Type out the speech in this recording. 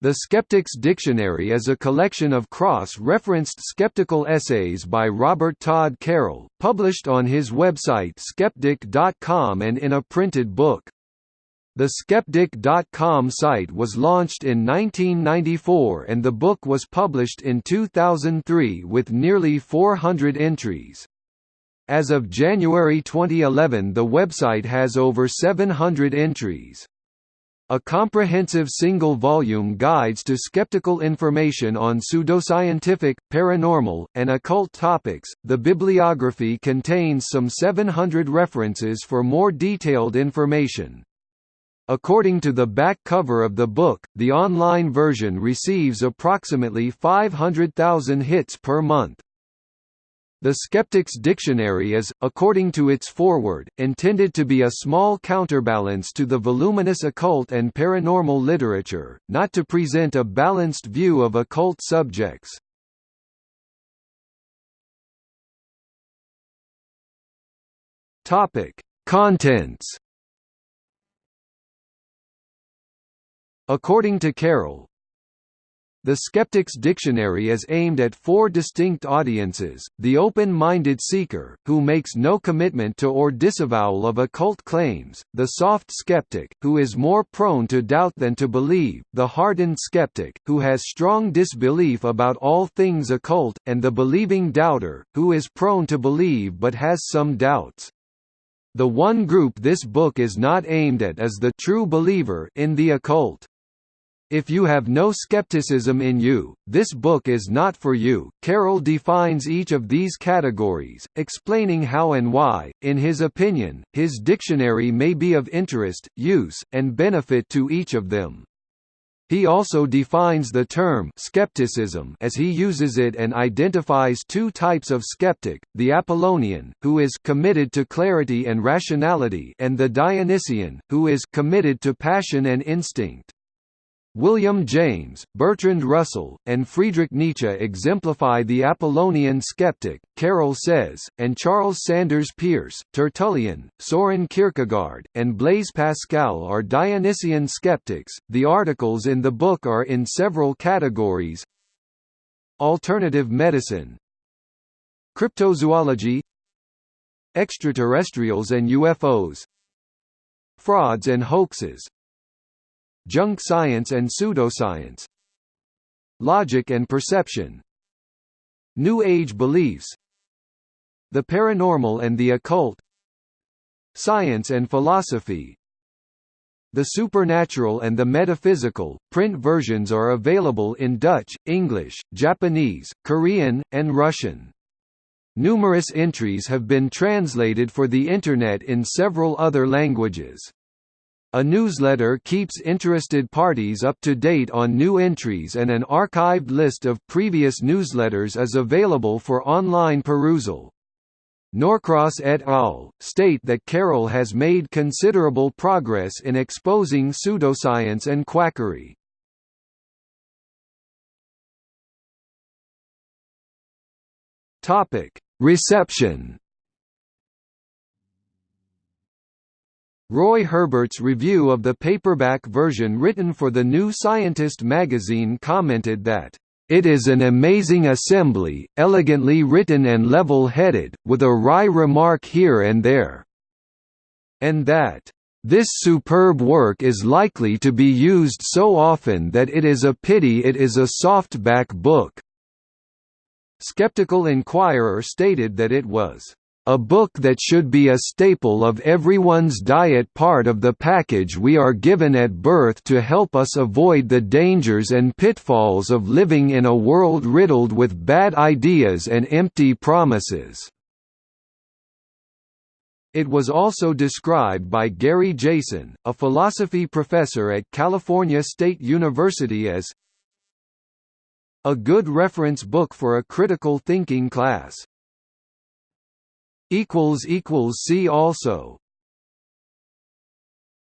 The Skeptic's Dictionary is a collection of cross-referenced skeptical essays by Robert Todd Carroll, published on his website skepdic.com and in a printed book. The Skepdic.com site was launched in 1994 and the book was published in 2003 with nearly 400 entries. As of January 2011 the website has over 700 entries. A comprehensive single-volume guides to skeptical information on pseudoscientific, paranormal, and occult topics. The bibliography contains some 700 references for more detailed information. According to the back cover of the book, the online version receives approximately 500,000 hits per month. The Skeptic's Dictionary is, according to its foreword, intended to be a small counterbalance to the voluminous occult and paranormal literature, not to present a balanced view of occult subjects. Contents. According to Carroll, the Skeptic's Dictionary is aimed at four distinct audiences, the open-minded seeker, who makes no commitment to or disavowal of occult claims, the soft skeptic, who is more prone to doubt than to believe, the hardened skeptic, who has strong disbelief about all things occult, and the believing doubter, who is prone to believe but has some doubts. The one group this book is not aimed at is the true believer in the occult. If you have no skepticism in you, this book is not for you. Carroll defines each of these categories, explaining how and why, in his opinion, his dictionary may be of interest, use, and benefit to each of them. He also defines the term skepticism as he uses it and identifies two types of skeptic, the Apollonian, who is committed to clarity and rationality and the Dionysian, who is committed to passion and instinct. William James, Bertrand Russell, and Friedrich Nietzsche exemplify the Apollonian skeptic, Carroll says, and Charles Sanders Peirce, Tertullian, Soren Kierkegaard, and Blaise Pascal are Dionysian skeptics. The articles in the book are in several categories. Alternative medicine. Cryptozoology. Extraterrestrials and UFOs Frauds and hoaxes Junk science and pseudoscience Logic and perception New Age beliefs The paranormal and the occult Science and philosophy The supernatural and the metaphysical. Print versions are available in Dutch, English, Japanese, Korean, and Russian. Numerous entries have been translated for the Internet in several other languages. A newsletter keeps interested parties up to date on new entries and an archived list of previous newsletters is available for online perusal. Norcross et al. state that Carroll has made considerable progress in exposing pseudoscience and quackery. Reception Roy Herbert's review of the paperback version written for the New Scientist magazine commented that, "...it is an amazing assembly, elegantly written and level-headed, with a wry remark here and there," and that, "...this superb work is likely to be used so often that it is a pity it is a softback book." Skeptical Inquirer stated that it was a book that should be a staple of everyone's diet part of the package we are given at birth to help us avoid the dangers and pitfalls of living in a world riddled with bad ideas and empty promises. It was also described by Gary Jason, a philosophy professor at California State University as a good reference book for a critical thinking class. See also